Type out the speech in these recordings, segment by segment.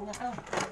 muna to.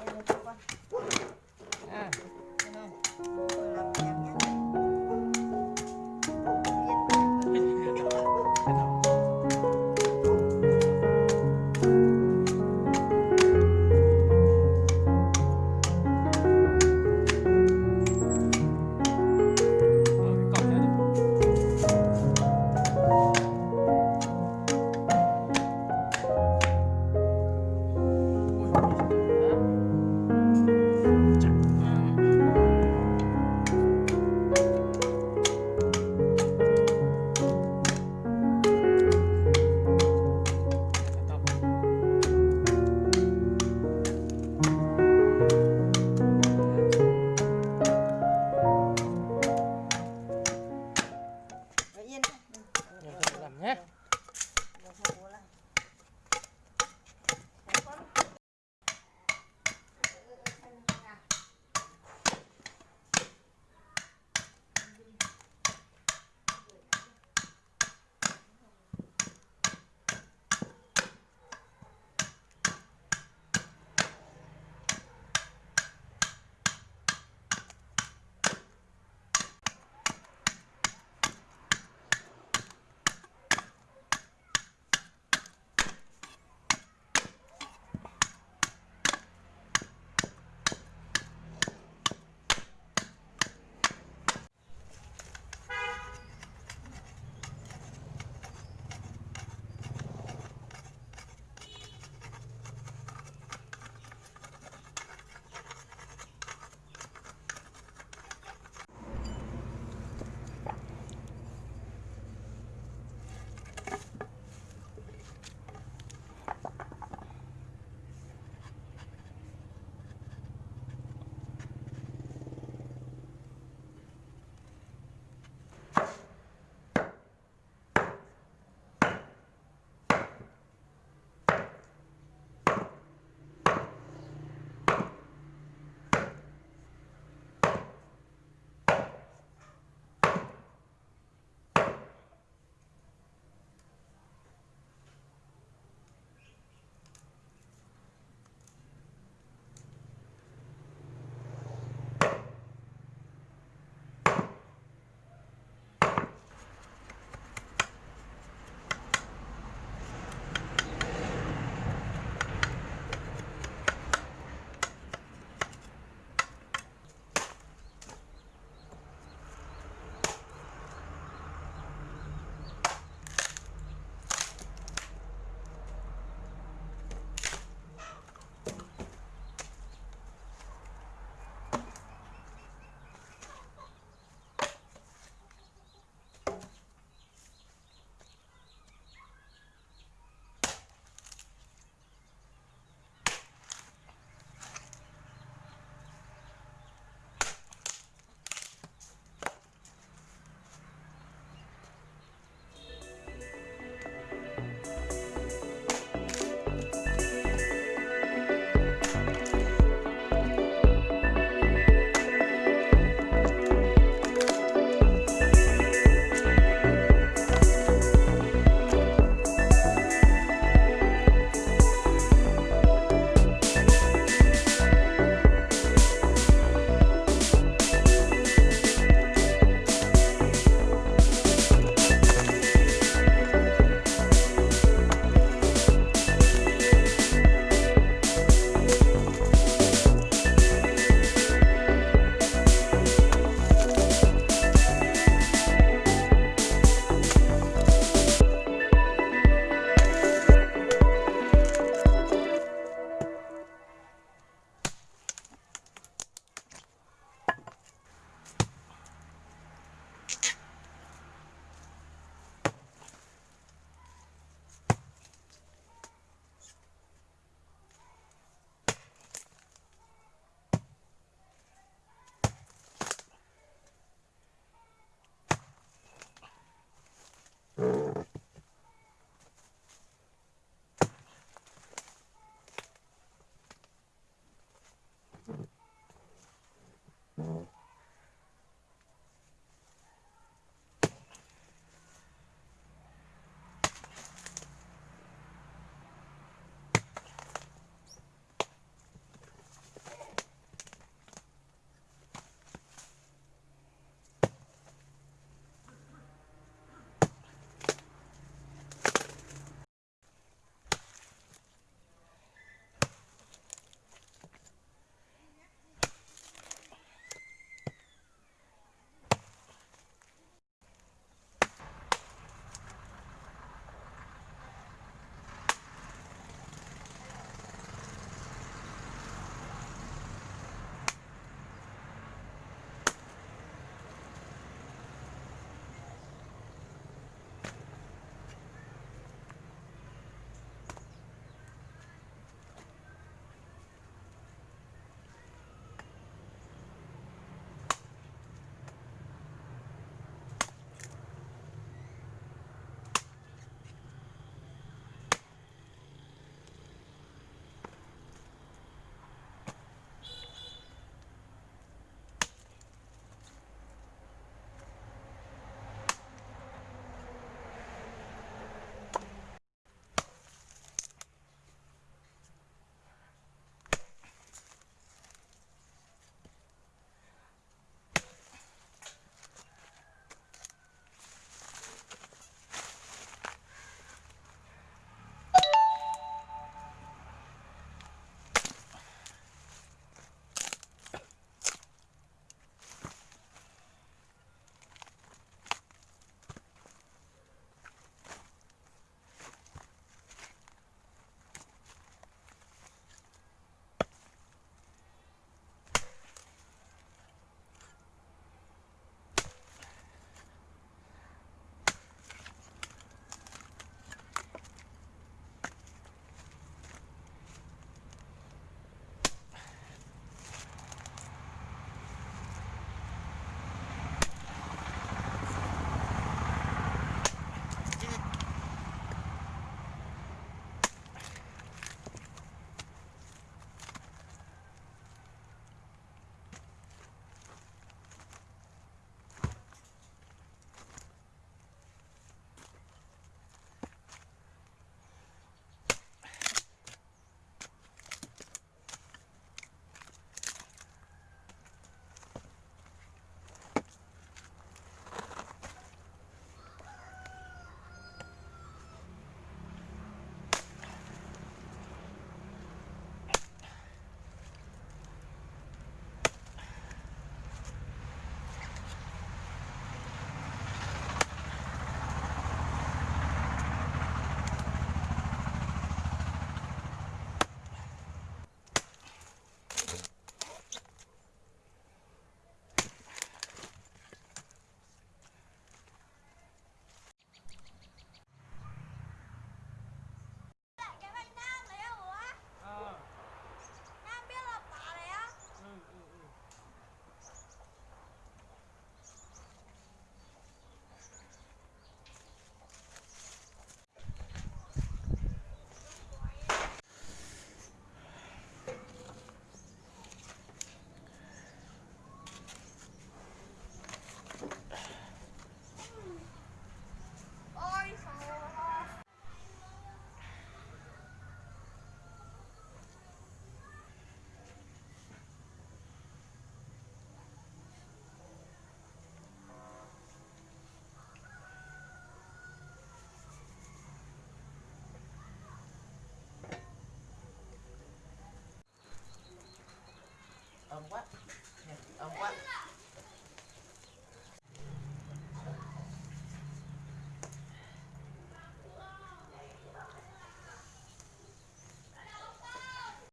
what?